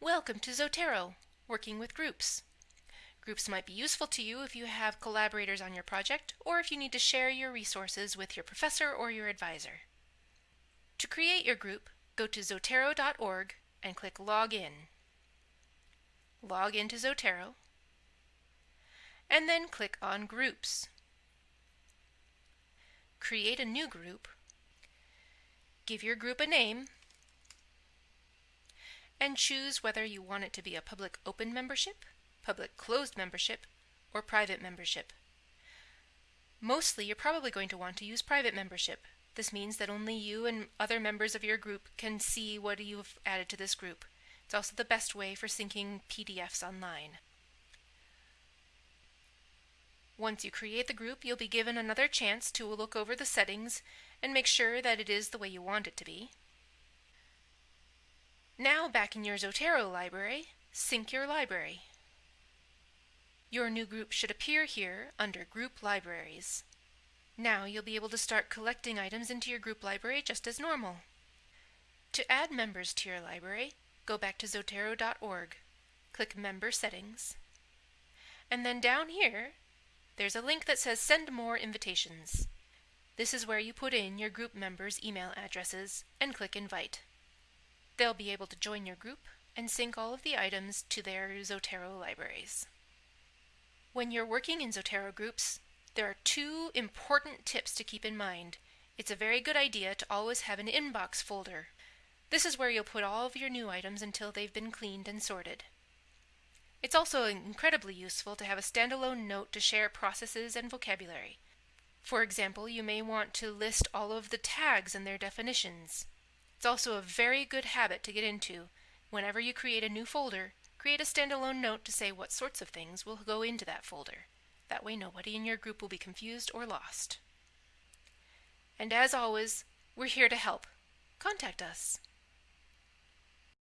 Welcome to Zotero, working with groups. Groups might be useful to you if you have collaborators on your project or if you need to share your resources with your professor or your advisor. To create your group, go to zotero.org and click Log In. Log into Zotero and then click on Groups. Create a new group. Give your group a name and choose whether you want it to be a public open membership, public closed membership, or private membership. Mostly you're probably going to want to use private membership. This means that only you and other members of your group can see what you've added to this group. It's also the best way for syncing PDFs online. Once you create the group, you'll be given another chance to look over the settings and make sure that it is the way you want it to be. Now back in your Zotero library, sync your library. Your new group should appear here under Group Libraries. Now you'll be able to start collecting items into your group library just as normal. To add members to your library, go back to zotero.org, click Member Settings, and then down here there's a link that says Send More Invitations. This is where you put in your group members' email addresses and click Invite. They'll be able to join your group and sync all of the items to their Zotero libraries. When you're working in Zotero groups, there are two important tips to keep in mind. It's a very good idea to always have an inbox folder. This is where you'll put all of your new items until they've been cleaned and sorted. It's also incredibly useful to have a standalone note to share processes and vocabulary. For example, you may want to list all of the tags and their definitions. It's also a very good habit to get into. Whenever you create a new folder, create a standalone note to say what sorts of things will go into that folder. That way nobody in your group will be confused or lost. And as always, we're here to help. Contact us.